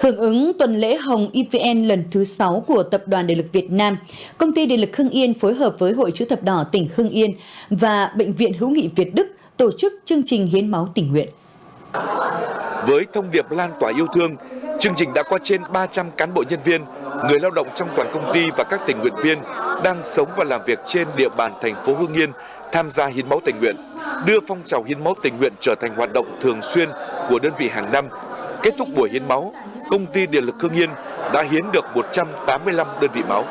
Hưởng ứng tuần lễ Hồng EVN lần thứ 6 của Tập đoàn Điện lực Việt Nam, Công ty Điện lực Hưng Yên phối hợp với Hội chữ thập đỏ tỉnh Hưng Yên và Bệnh viện Hữu nghị Việt Đức tổ chức chương trình hiến máu tình nguyện. Với thông điệp lan tỏa yêu thương, chương trình đã có trên 300 cán bộ nhân viên, người lao động trong toàn công ty và các tình nguyện viên đang sống và làm việc trên địa bàn thành phố Hưng Yên tham gia hiến máu tình nguyện, đưa phong trào hiến máu tình nguyện trở thành hoạt động thường xuyên của đơn vị hàng năm. Kết thúc buổi hiến máu, công ty Điện lực Hưng Yên đã hiến được 185 đơn vị máu.